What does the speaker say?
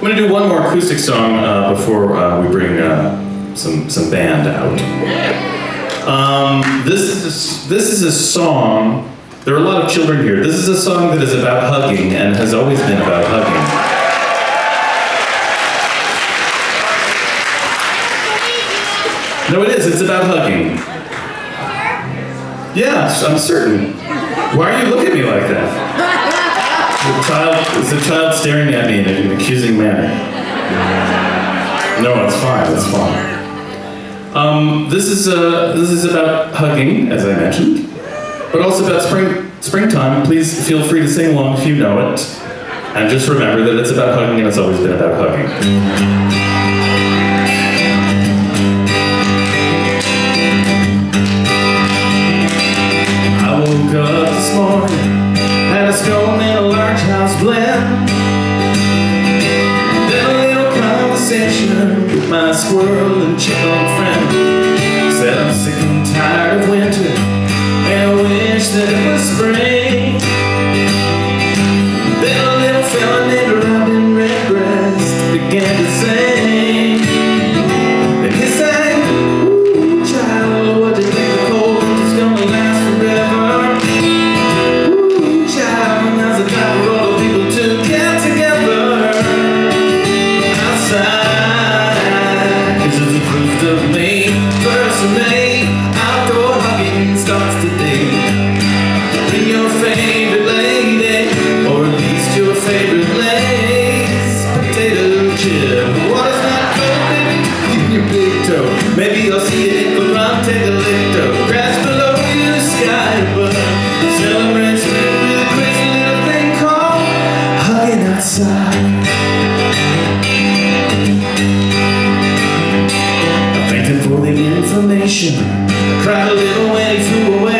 I'm going to do one more acoustic song uh, before uh, we bring uh, some, some band out. Um, this, is a, this is a song, there are a lot of children here. This is a song that is about hugging and has always been about hugging. No, it is. It's about hugging. Yes, I'm certain. Why are you looking at me like that? child, is the child staring at me in an accusing manner? No, it's fine, it's fine. Um, this, is, uh, this is about hugging, as I mentioned, but also about spring, springtime. Please feel free to sing along if you know it. And just remember that it's about hugging and it's always been about hugging. my squirrel and chipmunk friend. Said I'm sick and tired of winter And I wish that it was spring. celebrates with a crazy little thing called hugging outside. I'm him for the information. I cried a little when he flew away.